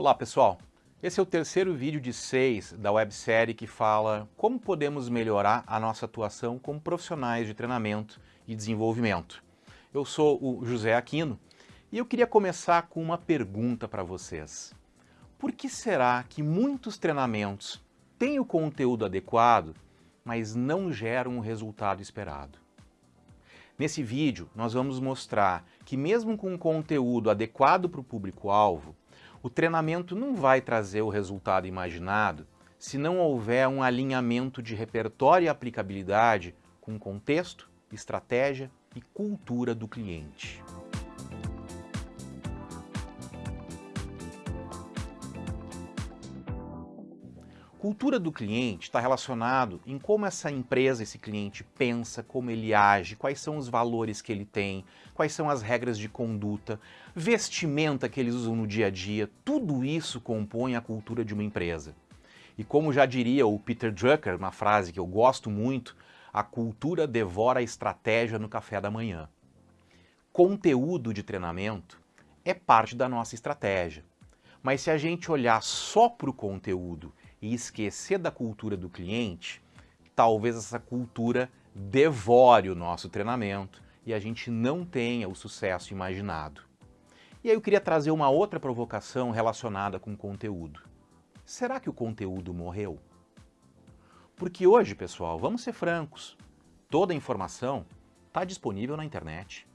Olá pessoal, esse é o terceiro vídeo de seis da websérie que fala como podemos melhorar a nossa atuação como profissionais de treinamento e desenvolvimento. Eu sou o José Aquino e eu queria começar com uma pergunta para vocês. Por que será que muitos treinamentos têm o conteúdo adequado, mas não geram o resultado esperado? Nesse vídeo, nós vamos mostrar que mesmo com um conteúdo adequado para o público-alvo, o treinamento não vai trazer o resultado imaginado se não houver um alinhamento de repertório e aplicabilidade com contexto, estratégia e cultura do cliente. Cultura do cliente está relacionado em como essa empresa, esse cliente pensa, como ele age, quais são os valores que ele tem, quais são as regras de conduta, vestimenta que eles usam no dia a dia, tudo isso compõe a cultura de uma empresa. E como já diria o Peter Drucker, uma frase que eu gosto muito, a cultura devora a estratégia no café da manhã. Conteúdo de treinamento é parte da nossa estratégia. Mas se a gente olhar só para o conteúdo e esquecer da cultura do cliente, talvez essa cultura devore o nosso treinamento e a gente não tenha o sucesso imaginado. E aí eu queria trazer uma outra provocação relacionada com o conteúdo. Será que o conteúdo morreu? Porque hoje, pessoal, vamos ser francos, toda a informação está disponível na internet.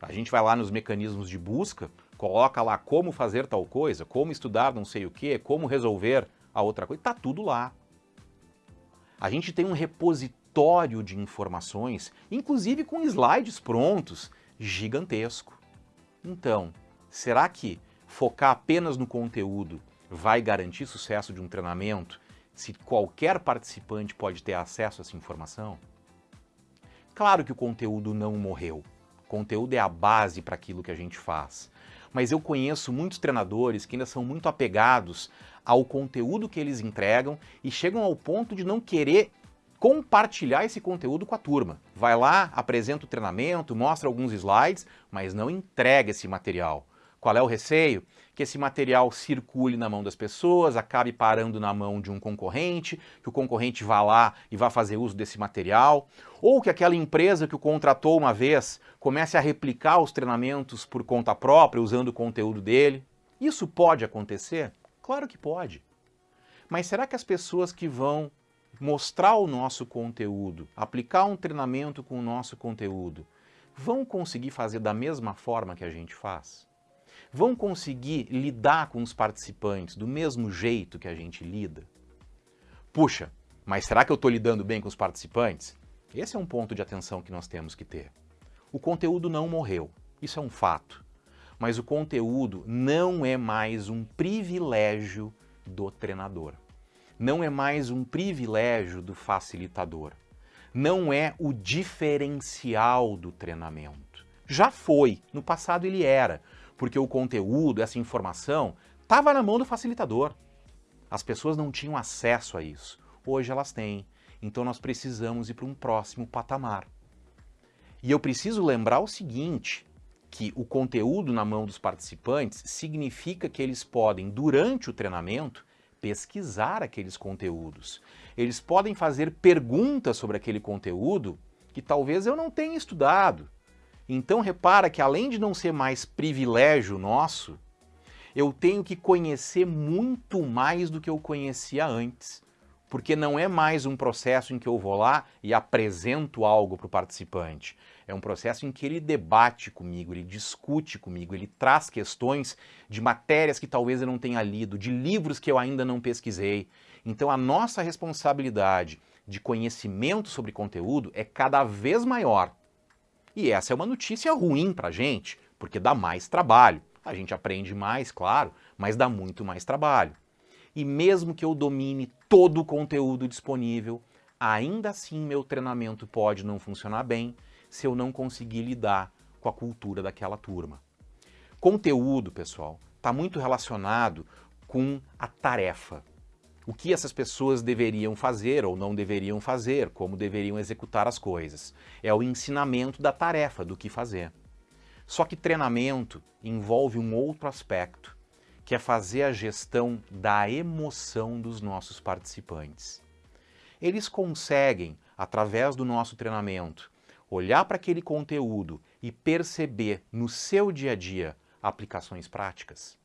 A gente vai lá nos mecanismos de busca, coloca lá como fazer tal coisa, como estudar não sei o que, como resolver a outra coisa, está tudo lá. A gente tem um repositório de informações, inclusive com slides prontos, gigantesco. Então, será que focar apenas no conteúdo vai garantir sucesso de um treinamento se qualquer participante pode ter acesso a essa informação? Claro que o conteúdo não morreu. O conteúdo é a base para aquilo que a gente faz. Mas eu conheço muitos treinadores que ainda são muito apegados ao conteúdo que eles entregam e chegam ao ponto de não querer compartilhar esse conteúdo com a turma. Vai lá, apresenta o treinamento, mostra alguns slides, mas não entrega esse material. Qual é o receio? Que esse material circule na mão das pessoas, acabe parando na mão de um concorrente, que o concorrente vá lá e vá fazer uso desse material, ou que aquela empresa que o contratou uma vez comece a replicar os treinamentos por conta própria, usando o conteúdo dele. Isso pode acontecer? Claro que pode. Mas será que as pessoas que vão mostrar o nosso conteúdo, aplicar um treinamento com o nosso conteúdo, vão conseguir fazer da mesma forma que a gente faz? Vão conseguir lidar com os participantes do mesmo jeito que a gente lida? Puxa, mas será que eu estou lidando bem com os participantes? Esse é um ponto de atenção que nós temos que ter. O conteúdo não morreu, isso é um fato mas o conteúdo não é mais um privilégio do treinador. Não é mais um privilégio do facilitador. Não é o diferencial do treinamento. Já foi, no passado ele era, porque o conteúdo, essa informação, estava na mão do facilitador. As pessoas não tinham acesso a isso. Hoje elas têm. Então nós precisamos ir para um próximo patamar. E eu preciso lembrar o seguinte, que o conteúdo na mão dos participantes significa que eles podem, durante o treinamento, pesquisar aqueles conteúdos. Eles podem fazer perguntas sobre aquele conteúdo que talvez eu não tenha estudado. Então repara que além de não ser mais privilégio nosso, eu tenho que conhecer muito mais do que eu conhecia antes. Porque não é mais um processo em que eu vou lá e apresento algo para o participante. É um processo em que ele debate comigo, ele discute comigo, ele traz questões de matérias que talvez eu não tenha lido, de livros que eu ainda não pesquisei. Então a nossa responsabilidade de conhecimento sobre conteúdo é cada vez maior. E essa é uma notícia ruim para a gente, porque dá mais trabalho. A gente aprende mais, claro, mas dá muito mais trabalho. E mesmo que eu domine todo o conteúdo disponível, ainda assim meu treinamento pode não funcionar bem, se eu não conseguir lidar com a cultura daquela turma. Conteúdo, pessoal, está muito relacionado com a tarefa. O que essas pessoas deveriam fazer ou não deveriam fazer, como deveriam executar as coisas. É o ensinamento da tarefa, do que fazer. Só que treinamento envolve um outro aspecto, que é fazer a gestão da emoção dos nossos participantes. Eles conseguem, através do nosso treinamento, olhar para aquele conteúdo e perceber no seu dia a dia aplicações práticas.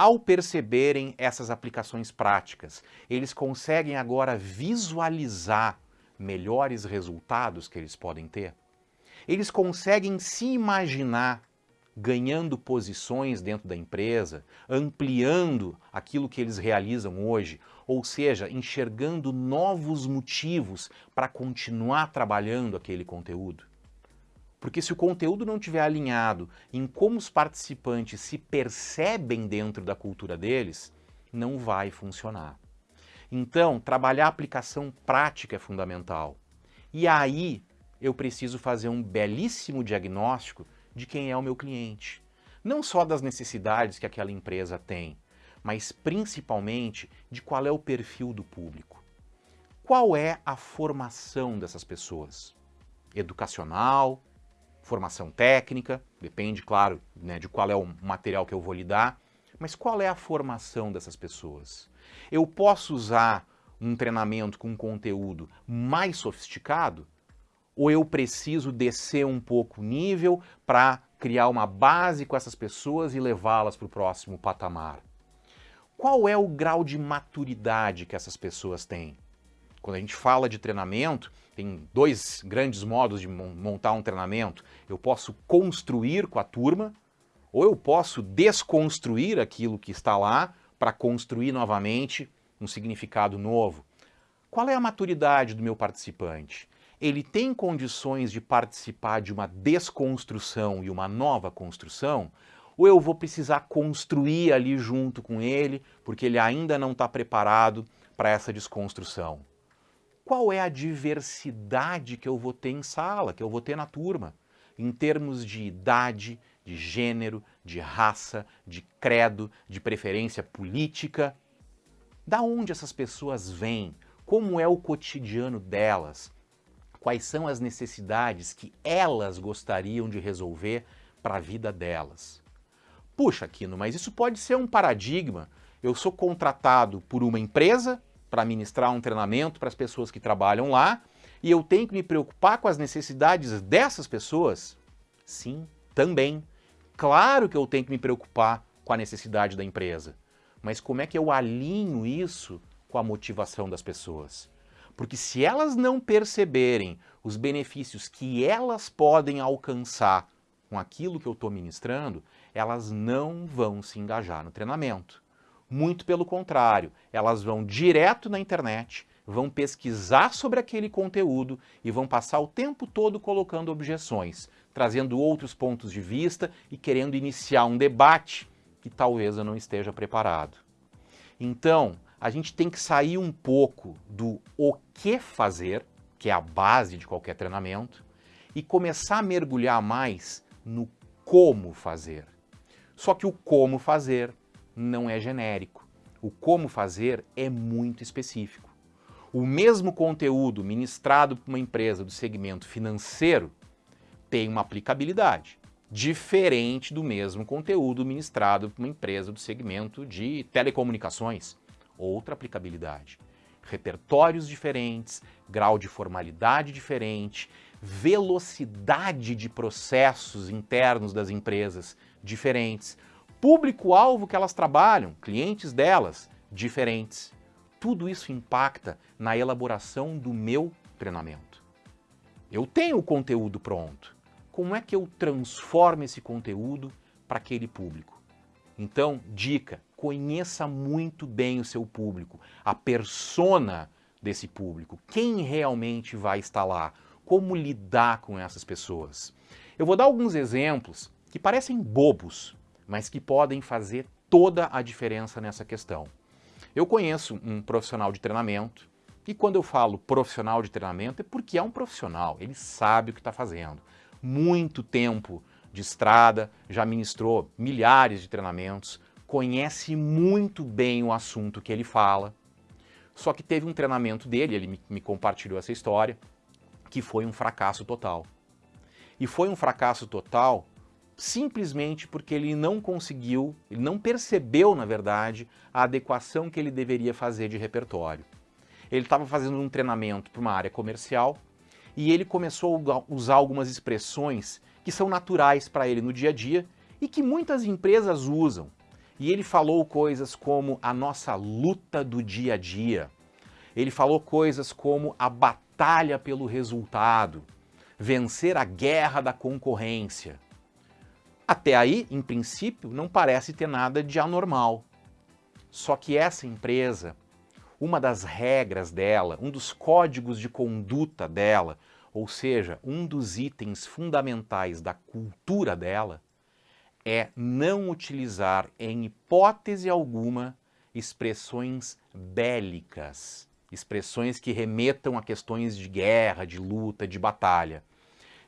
Ao perceberem essas aplicações práticas, eles conseguem agora visualizar melhores resultados que eles podem ter. Eles conseguem se imaginar ganhando posições dentro da empresa, ampliando aquilo que eles realizam hoje, ou seja, enxergando novos motivos para continuar trabalhando aquele conteúdo. Porque se o conteúdo não estiver alinhado em como os participantes se percebem dentro da cultura deles, não vai funcionar. Então, trabalhar a aplicação prática é fundamental. E aí, eu preciso fazer um belíssimo diagnóstico de quem é o meu cliente. Não só das necessidades que aquela empresa tem, mas principalmente de qual é o perfil do público. Qual é a formação dessas pessoas? Educacional, formação técnica, depende, claro, né, de qual é o material que eu vou lhe dar, mas qual é a formação dessas pessoas? Eu posso usar um treinamento com conteúdo mais sofisticado? Ou eu preciso descer um pouco o nível para criar uma base com essas pessoas e levá-las para o próximo patamar? Qual é o grau de maturidade que essas pessoas têm? Quando a gente fala de treinamento, tem dois grandes modos de montar um treinamento. Eu posso construir com a turma, ou eu posso desconstruir aquilo que está lá para construir novamente um significado novo. Qual é a maturidade do meu participante? Ele tem condições de participar de uma desconstrução e uma nova construção? Ou eu vou precisar construir ali junto com ele, porque ele ainda não está preparado para essa desconstrução? Qual é a diversidade que eu vou ter em sala, que eu vou ter na turma, em termos de idade, de gênero, de raça, de credo, de preferência política. Da onde essas pessoas vêm? Como é o cotidiano delas? Quais são as necessidades que elas gostariam de resolver para a vida delas? Puxa, Aquino, mas isso pode ser um paradigma. Eu sou contratado por uma empresa para ministrar um treinamento para as pessoas que trabalham lá e eu tenho que me preocupar com as necessidades dessas pessoas? Sim, também. Claro que eu tenho que me preocupar com a necessidade da empresa. Mas como é que eu alinho isso com a motivação das pessoas? Porque se elas não perceberem os benefícios que elas podem alcançar com aquilo que eu estou ministrando, elas não vão se engajar no treinamento. Muito pelo contrário, elas vão direto na internet, vão pesquisar sobre aquele conteúdo e vão passar o tempo todo colocando objeções, trazendo outros pontos de vista e querendo iniciar um debate que talvez eu não esteja preparado. Então, a gente tem que sair um pouco do o que fazer, que é a base de qualquer treinamento, e começar a mergulhar mais no como fazer. Só que o como fazer não é genérico. O como fazer é muito específico. O mesmo conteúdo ministrado por uma empresa do segmento financeiro tem uma aplicabilidade diferente do mesmo conteúdo ministrado por uma empresa do segmento de telecomunicações. Outra aplicabilidade. Repertórios diferentes, grau de formalidade diferente, velocidade de processos internos das empresas diferentes, público-alvo que elas trabalham, clientes delas, diferentes. Tudo isso impacta na elaboração do meu treinamento. Eu tenho o conteúdo pronto. Como é que eu transformo esse conteúdo para aquele público? Então, dica, conheça muito bem o seu público, a persona desse público, quem realmente vai estar lá, como lidar com essas pessoas. Eu vou dar alguns exemplos que parecem bobos, mas que podem fazer toda a diferença nessa questão. Eu conheço um profissional de treinamento, e quando eu falo profissional de treinamento é porque é um profissional, ele sabe o que está fazendo. Muito tempo de estrada, já ministrou milhares de treinamentos, conhece muito bem o assunto que ele fala, só que teve um treinamento dele, ele me, compartilhou essa história, que foi um fracasso total. E foi um fracasso total simplesmente porque ele não conseguiu, ele não percebeu, na verdade, a adequação que ele deveria fazer de repertório. Ele estava fazendo um treinamento para uma área comercial e ele começou a usar algumas expressões que são naturais para ele no dia a dia e que muitas empresas usam. E ele falou coisas como a nossa luta do dia a dia. Ele falou coisas como a batalha pelo resultado, vencer a guerra da concorrência. Até aí, em princípio, não parece ter nada de anormal. Só que essa empresa, uma das regras dela, um dos códigos de conduta dela, ou seja, um dos itens fundamentais da cultura dela, é não utilizar em hipótese alguma expressões bélicas, expressões que remetam a questões de guerra, de luta, de batalha.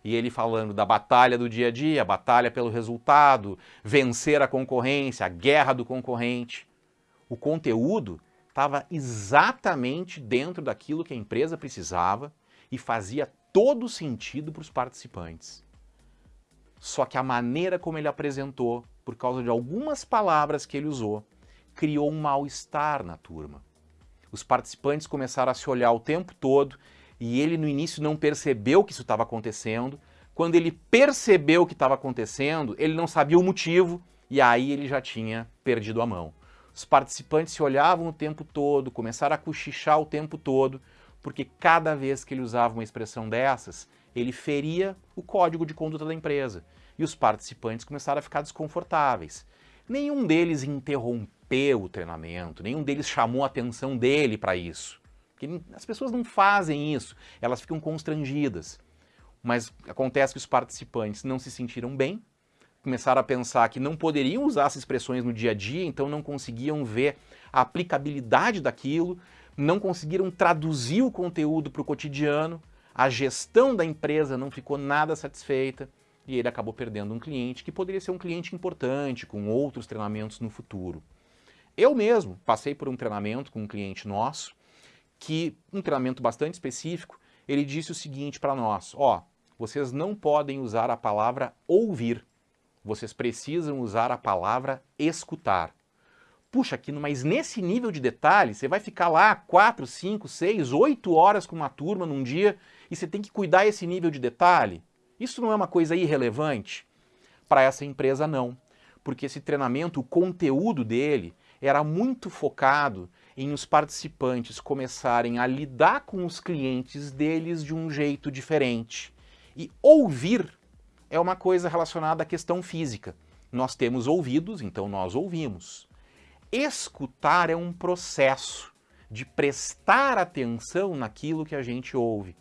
E ele falando da batalha do dia a dia, batalha pelo resultado, vencer a concorrência, a guerra do concorrente. O conteúdo estava exatamente dentro daquilo que a empresa precisava e fazia todo sentido para os participantes. Só que a maneira como ele apresentou, por causa de algumas palavras que ele usou, criou um mal-estar na turma. Os participantes começaram a se olhar o tempo todo e ele no início não percebeu que isso estava acontecendo. Quando ele percebeu que estava acontecendo, ele não sabia o motivo e aí ele já tinha perdido a mão. Os participantes se olhavam o tempo todo, começaram a cochichar o tempo todo, porque cada vez que ele usava uma expressão dessas, ele feria o código de conduta da empresa. E os participantes começaram a ficar desconfortáveis. Nenhum deles interrompeu o treinamento, nenhum deles chamou a atenção dele para isso. Porque as pessoas não fazem isso, elas ficam constrangidas. Mas acontece que os participantes não se sentiram bem, começaram a pensar que não poderiam usar essas expressões no dia a dia, então não conseguiam ver a aplicabilidade daquilo, não conseguiram traduzir o conteúdo para o cotidiano, a gestão da empresa não ficou nada satisfeita e ele acabou perdendo um cliente que poderia ser um cliente importante, com outros treinamentos no futuro. Eu mesmo passei por um treinamento com um cliente nosso, que um treinamento bastante específico, ele disse o seguinte para nós, ó, vocês não podem usar a palavra ouvir, vocês precisam usar a palavra escutar. Puxa, aqui, mas nesse nível de detalhe, você vai ficar lá 4, 5, 6, 8 horas com uma turma num dia e você tem que cuidar esse nível de detalhe? Isso não é uma coisa irrelevante? Para essa empresa, não. Porque esse treinamento, o conteúdo dele, era muito focado em os participantes começarem a lidar com os clientes deles de um jeito diferente. E ouvir é uma coisa relacionada à questão física. Nós temos ouvidos, então nós ouvimos. Escutar é um processo de prestar atenção naquilo que a gente ouve.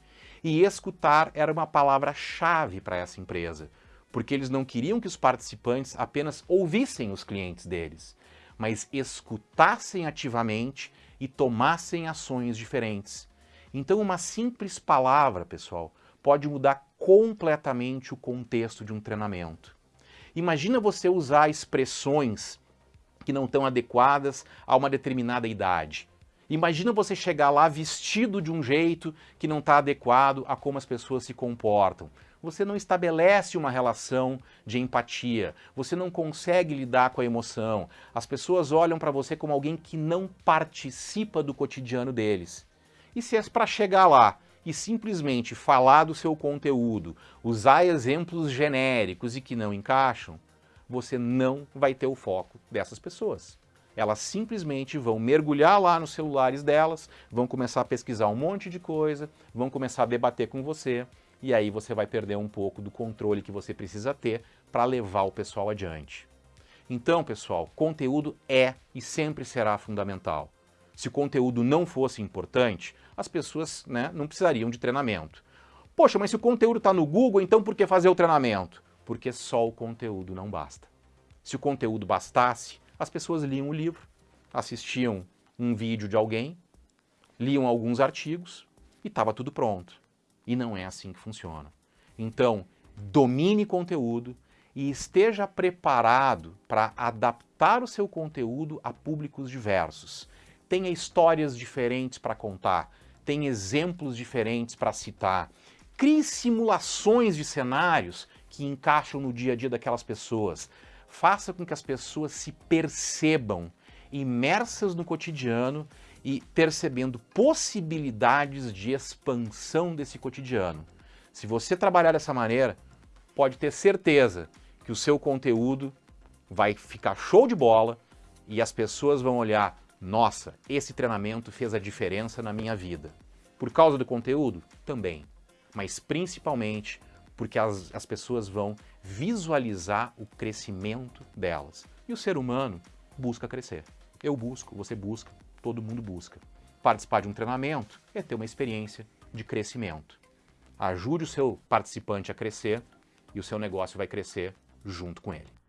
E escutar era uma palavra-chave para essa empresa, porque eles não queriam que os participantes apenas ouvissem os clientes deles, mas escutassem ativamente e tomassem ações diferentes. Então uma simples palavra, pessoal, pode mudar completamente o contexto de um treinamento. Imagina você usar expressões que não estão adequadas a uma determinada idade. Imagina você chegar lá vestido de um jeito que não está adequado a como as pessoas se comportam. Você não estabelece uma relação de empatia, você não consegue lidar com a emoção. As pessoas olham para você como alguém que não participa do cotidiano deles. E se é para chegar lá e simplesmente falar do seu conteúdo, usar exemplos genéricos e que não encaixam, você não vai ter o foco dessas pessoas elas simplesmente vão mergulhar lá nos celulares delas, vão começar a pesquisar um monte de coisa, vão começar a debater com você, e aí você vai perder um pouco do controle que você precisa ter para levar o pessoal adiante. Então, pessoal, conteúdo é e sempre será fundamental. Se o conteúdo não fosse importante, as pessoas né, não precisariam de treinamento. Poxa, mas se o conteúdo está no Google, então por que fazer o treinamento? Porque só o conteúdo não basta. Se o conteúdo bastasse, as pessoas liam o livro, assistiam um vídeo de alguém, liam alguns artigos e estava tudo pronto. E não é assim que funciona. Então, domine conteúdo e esteja preparado para adaptar o seu conteúdo a públicos diversos. Tenha histórias diferentes para contar, tenha exemplos diferentes para citar. Crie simulações de cenários que encaixam no dia a dia daquelas pessoas. Faça com que as pessoas se percebam imersas no cotidiano e percebendo possibilidades de expansão desse cotidiano. Se você trabalhar dessa maneira, pode ter certeza que o seu conteúdo vai ficar show de bola e as pessoas vão olhar, nossa, esse treinamento fez a diferença na minha vida. Por causa do conteúdo? Também. Mas principalmente porque as, as pessoas vão visualizar o crescimento delas. E o ser humano busca crescer. Eu busco, você busca, todo mundo busca. Participar de um treinamento é ter uma experiência de crescimento. Ajude o seu participante a crescer e o seu negócio vai crescer junto com ele.